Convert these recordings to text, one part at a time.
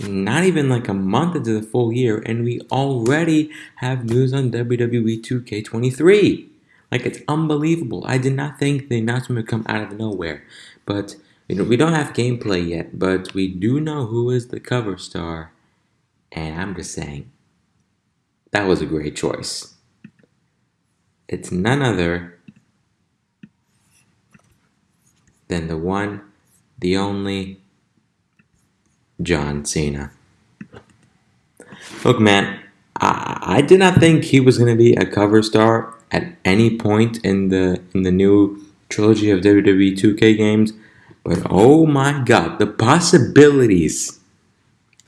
not even like a month into the full year, and we already have news on WWE 2K23. Like it's unbelievable. I did not think the announcement would come out of nowhere, but you know we don't have gameplay yet, but we do know who is the cover star, and I'm just saying that was a great choice. It's none other than the one, the only John Cena. Look, man, I, I did not think he was going to be a cover star at any point in the in the new trilogy of WWE 2K games, but oh my God, the possibilities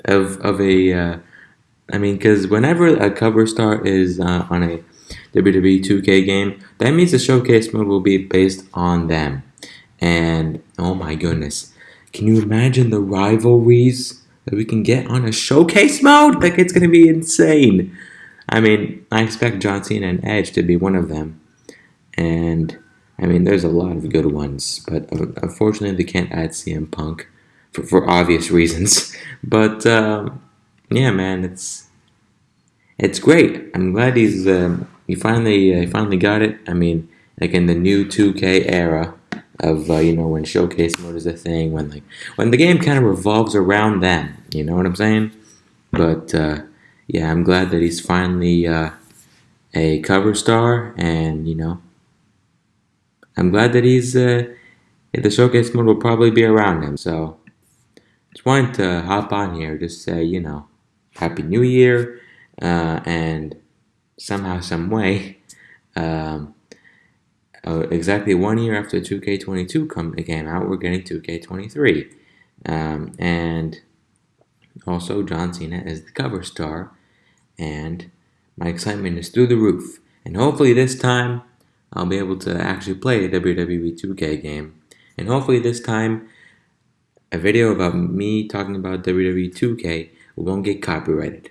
of of a uh, I mean, because whenever a cover star is uh, on a WWE 2K game, that means the showcase mode will be based on them. And oh my goodness, can you imagine the rivalries that we can get on a showcase mode? Like, it's going to be insane. I mean, I expect John Cena and Edge to be one of them. And I mean, there's a lot of good ones, but unfortunately, they can't add CM Punk for, for obvious reasons. But um, yeah, man, it's it's great. I'm glad he's um, he finally uh, he finally got it. I mean, like in the new 2K era of uh, you know when showcase mode is a thing, when like when the game kind of revolves around them. You know what I'm saying? But uh, yeah, I'm glad that he's finally uh, a cover star, and you know, I'm glad that he's uh, the showcase mode will probably be around him. So just wanted to hop on here, just say you know, Happy New Year, uh, and somehow, some way. Um, uh, exactly one year after 2K22 come, came out, we're getting 2K23. Um, and also, John Cena is the cover star, and my excitement is through the roof. And hopefully, this time I'll be able to actually play a WWE 2K game. And hopefully, this time a video about me talking about WWE 2K won't get copyrighted.